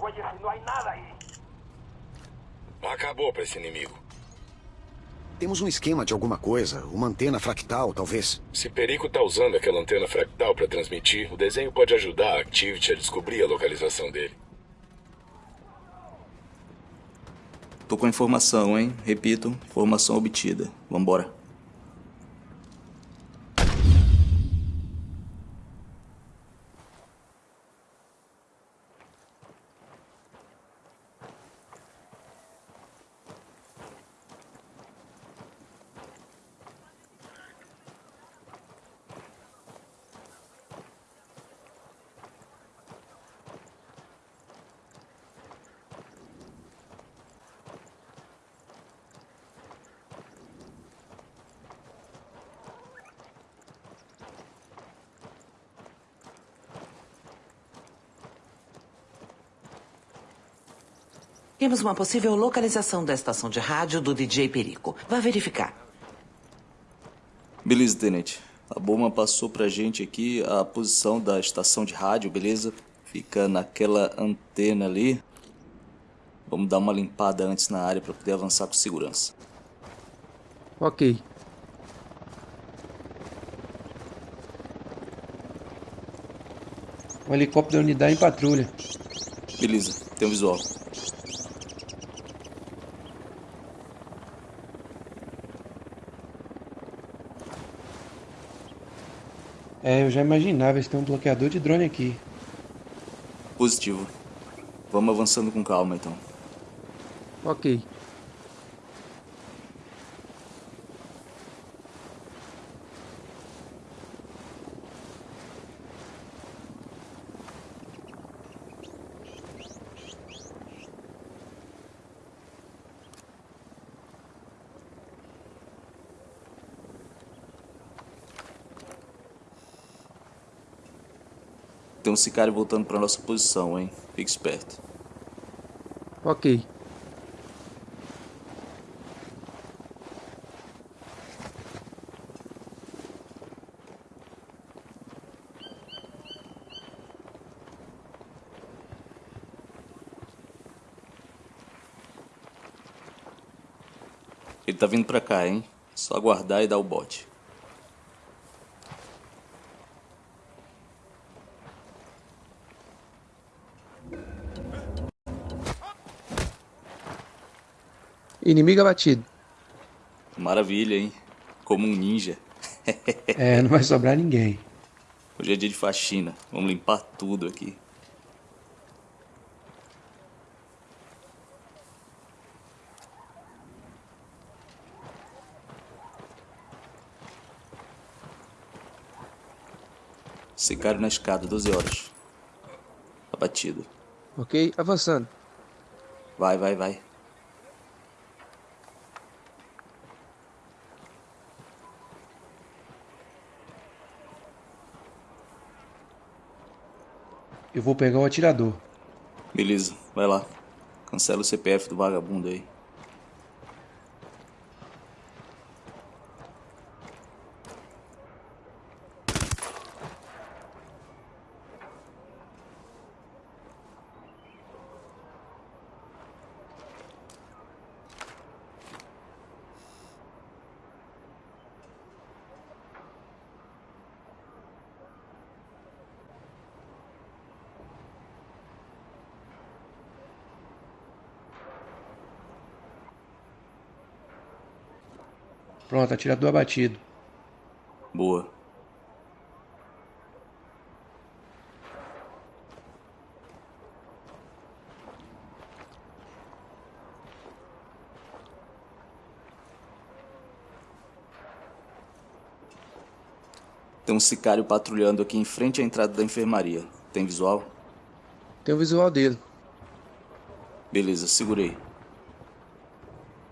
güeyes y no hay nada ahí. Acabou pra esse inimigo. Temos um esquema de alguma coisa, uma antena fractal, talvez. Se Perico tá usando aquela antena fractal pra transmitir, o desenho pode ajudar a Activity a descobrir a localização dele. Tô com a informação, hein? Repito, informação obtida. Vambora. Temos uma possível localização da estação de rádio do DJ Perico. Vá verificar. Beleza, Tenente. A Boma passou pra gente aqui a posição da estação de rádio, beleza? Fica naquela antena ali. Vamos dar uma limpada antes na área para poder avançar com segurança. Ok. Um helicóptero da unidade em patrulha. Beleza, tem um visual. É, eu já imaginava, eles têm um bloqueador de drone aqui. Positivo. Vamos avançando com calma então. Ok. Tem um sicário voltando para nossa posição, hein? Fique esperto. Ok. Ele tá vindo pra cá, hein? Só aguardar e dar o bote. Inimigo abatido. Maravilha, hein? Como um ninja. É, não vai sobrar ninguém. Hoje é dia de faxina. Vamos limpar tudo aqui. Sicário na escada, 12 horas. Abatido. Ok, avançando. Vai, vai, vai. Vou pegar o atirador. Beleza, vai lá. Cancela o CPF do vagabundo aí. Pronto, atirador abatido. Boa. Tem um sicário patrulhando aqui em frente à entrada da enfermaria. Tem visual? Tem o visual dele. Beleza, segurei.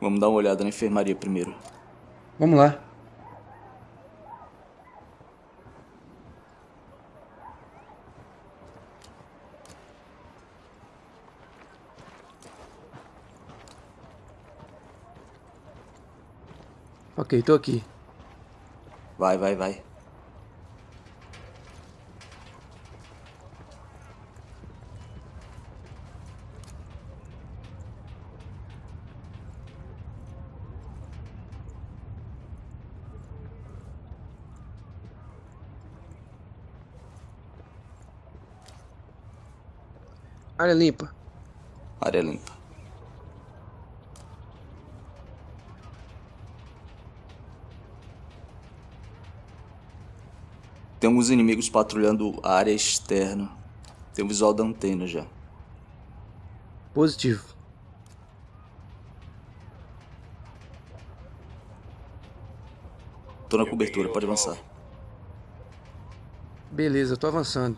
Vamos dar uma olhada na enfermaria primeiro. Vamos lá. Ok, tô aqui. Vai, vai, vai. Área limpa. Área limpa. Tem alguns inimigos patrulhando a área externa. Tem o visual da antena já. Positivo. Tô na cobertura, pode avançar. Beleza, tô avançando.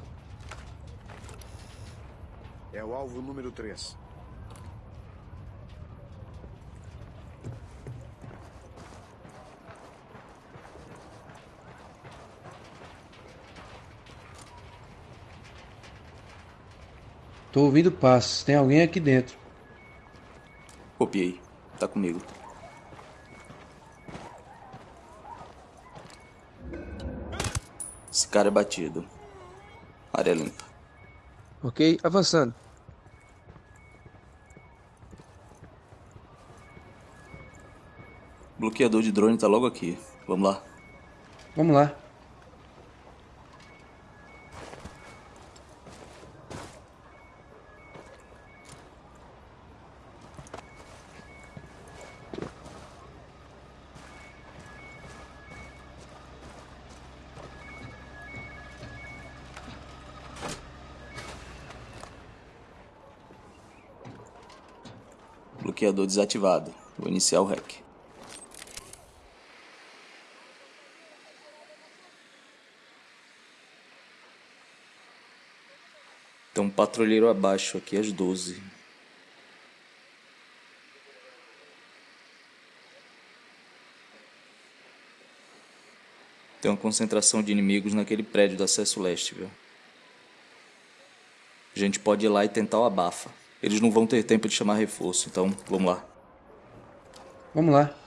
Alvo número 3. Tô ouvindo passos. Tem alguém aqui dentro. Copiei. Tá comigo. Esse cara é batido. Área limpa. Ok? Avançando. Bloqueador de drone tá logo aqui. Vamos lá. Vamos lá. Bloqueador desativado. Vou iniciar o hack. Patrulheiro abaixo aqui às 12. Tem uma concentração de inimigos naquele prédio do acesso leste, viu? A gente pode ir lá e tentar o abafa. Eles não vão ter tempo de chamar reforço, então vamos lá. Vamos lá.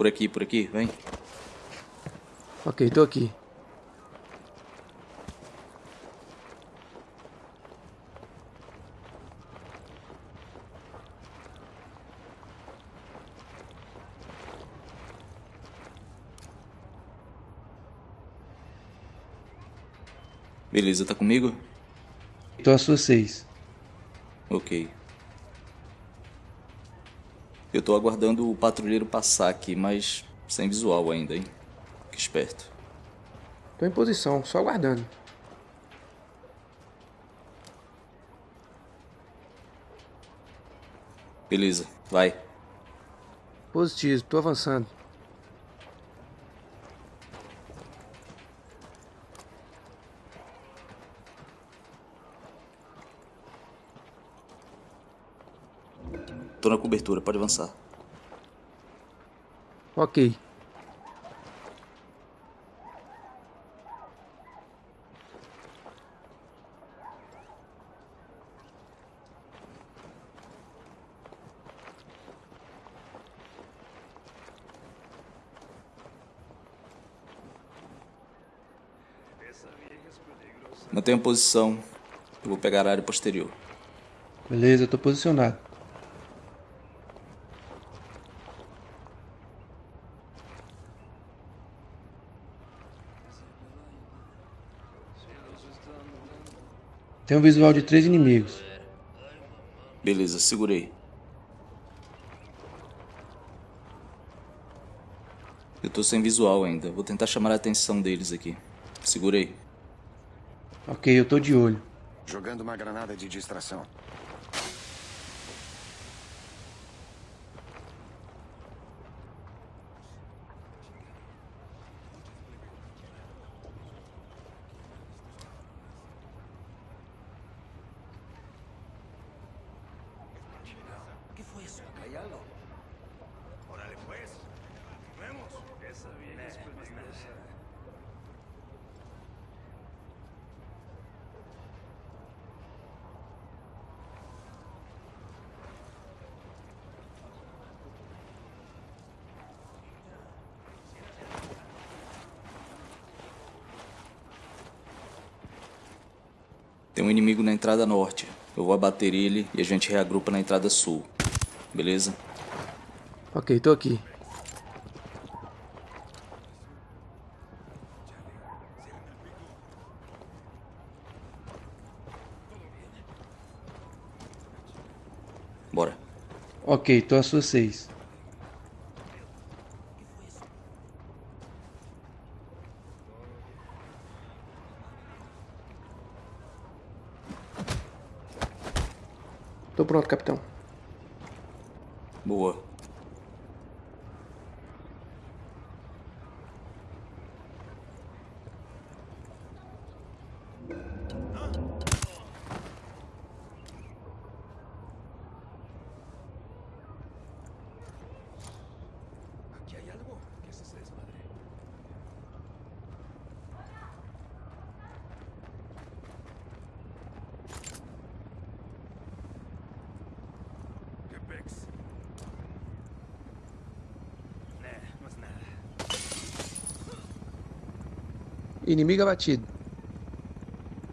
Por aqui, por aqui, vem. Ok, tô aqui. Beleza, tá comigo? Tô às suas seis. Ok. Eu tô aguardando o patrulheiro passar aqui, mas sem visual ainda, hein? Fique esperto. Tô em posição, só aguardando. Beleza, vai. Positivo, tô avançando. Na cobertura, pode avançar. Ok. Mantenha a posição. Eu vou pegar a área posterior. Beleza, tô posicionado. Tem um visual de três inimigos. Beleza, segurei. Eu tô sem visual ainda. Vou tentar chamar a atenção deles aqui. Segurei. Ok, eu tô de olho. Jogando uma granada de distração. ¿Qué fue eso? Hay algo. Órale pues. Vemos. Esa vieja es peligrosa. Tem um inimigo na entrada norte. Eu vou abater ele e a gente reagrupa na entrada sul. Beleza? Ok, tô aqui. Bora. Ok, tô sua seis. Tô pronto, capitão. Búho. Aquí hay algo. Desmadre? Inimigo abatido.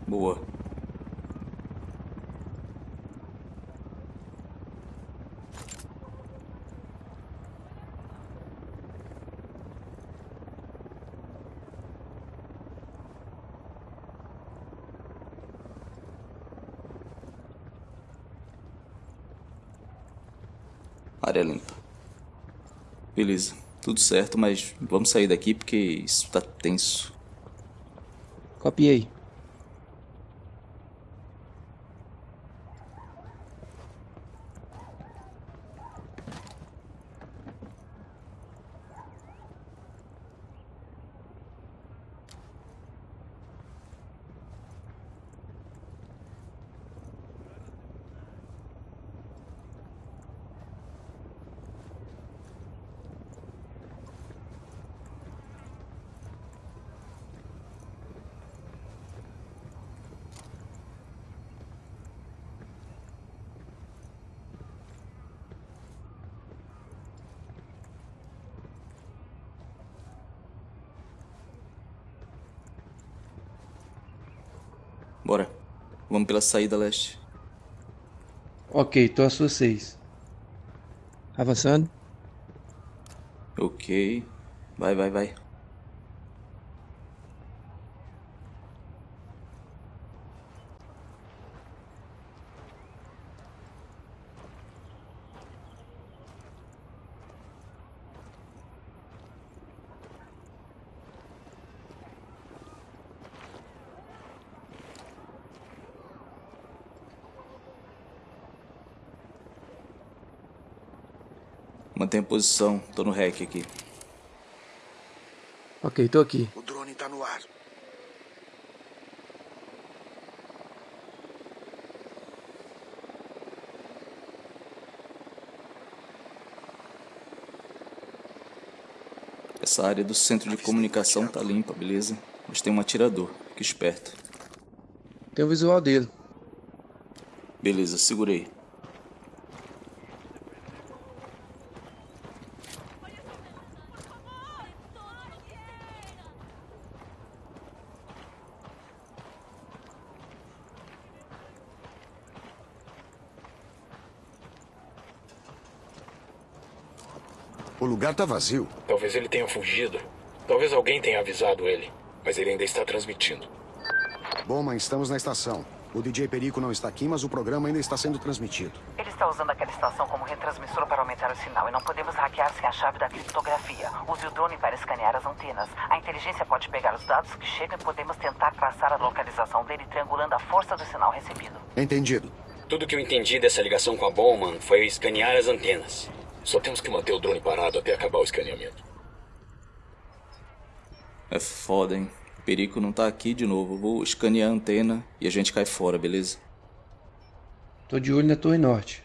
Boa. Área limpa. Beleza. Tudo certo, mas vamos sair daqui porque isso tá tenso. Copiei. Bora. Vamos pela saída leste. Ok, tô a sua seis. Avançando. Ok. Vai, vai, vai. Mantém a posição. Tô no rec aqui. Ok, tô aqui. O drone tá no ar. Essa área do centro de comunicação tá limpa, beleza? Mas tem um atirador. Fique esperto. Tem o visual dele. Beleza, segurei. Lugar tá vazio. Talvez ele tenha fugido. Talvez alguém tenha avisado ele. Mas ele ainda está transmitindo. Bowman, estamos na estação. O DJ Perico não está aqui, mas o programa ainda está sendo transmitido. Ele está usando aquela estação como retransmissor para aumentar o sinal e não podemos hackear sem a chave da criptografia. Use o drone para escanear as antenas. A inteligência pode pegar os dados que chegam e podemos tentar traçar a localização dele triangulando a força do sinal recebido. Entendido. Tudo que eu entendi dessa ligação com a Bowman foi escanear as antenas. Só temos que manter o drone parado até acabar o escaneamento. É foda, hein? Perico não tá aqui de novo. Eu vou escanear a antena e a gente cai fora, beleza? Tô de olho na torre norte.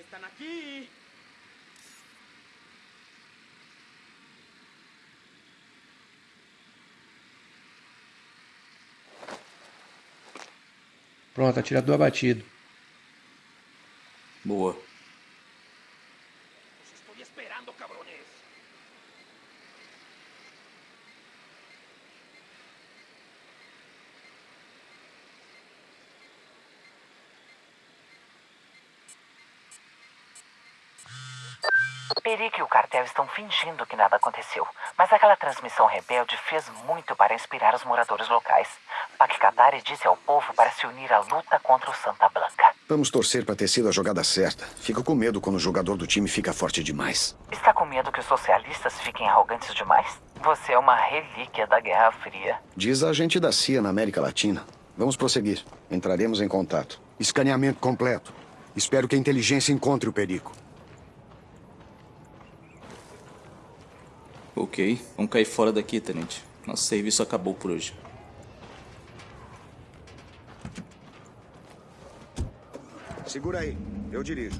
Están aquí. Pronto, atirador abatido. Boa. Perique e o cartel estão fingindo que nada aconteceu, mas aquela transmissão rebelde fez muito para inspirar os moradores locais. Pac disse ao povo para se unir à luta contra o Santa Blanca. Vamos torcer para ter sido a jogada certa. Fico com medo quando o jogador do time fica forte demais. Está com medo que os socialistas fiquem arrogantes demais? Você é uma relíquia da Guerra Fria. Diz a agente da CIA na América Latina. Vamos prosseguir. Entraremos em contato. Escaneamento completo. Espero que a inteligência encontre o perigo. Ok, vamos cair fora daqui, tenente. Nosso serviço acabou por hoje. Segura aí. Eu dirijo.